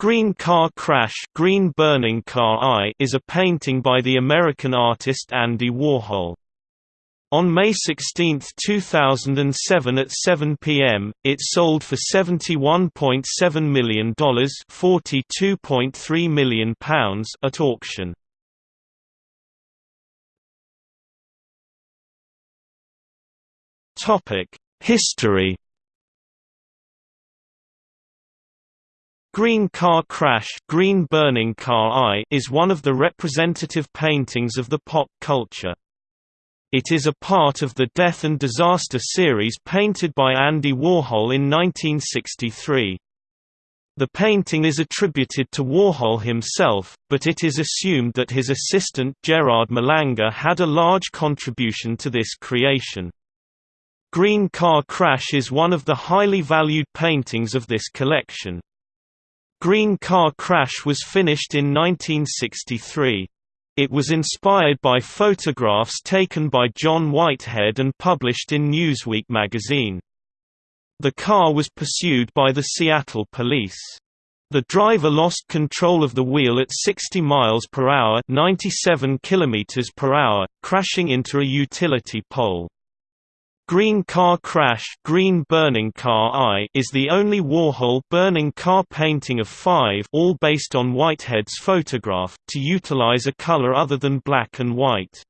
Green Car Crash Green Burning Car I is a painting by the American artist Andy Warhol. On May 16, 2007 at 7 p.m., it sold for $71.7 million £42.3 million at auction. History Green Car Crash Green Burning Car I is one of the representative paintings of the pop culture. It is a part of the Death and Disaster series painted by Andy Warhol in 1963. The painting is attributed to Warhol himself, but it is assumed that his assistant Gerard Malanga had a large contribution to this creation. Green Car Crash is one of the highly valued paintings of this collection. Green Car Crash was finished in 1963. It was inspired by photographs taken by John Whitehead and published in Newsweek magazine. The car was pursued by the Seattle police. The driver lost control of the wheel at 60 miles per hour, 97 kilometers per hour, crashing into a utility pole. Green Car Crash Green Burning Car I is the only Warhol burning car painting of five all based on Whitehead's photograph, to utilize a color other than black and white.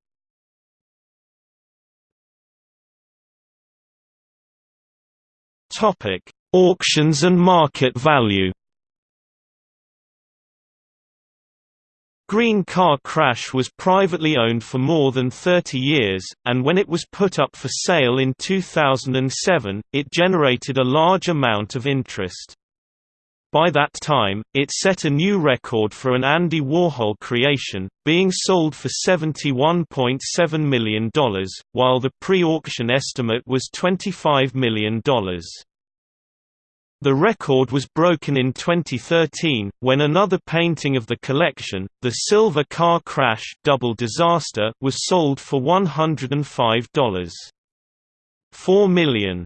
Auctions and market value Green Car Crash was privately owned for more than 30 years, and when it was put up for sale in 2007, it generated a large amount of interest. By that time, it set a new record for an Andy Warhol creation, being sold for $71.7 million, while the pre-auction estimate was $25 million. The record was broken in 2013, when another painting of the collection, the Silver Car Crash Double Disaster, was sold for $105. 4 million.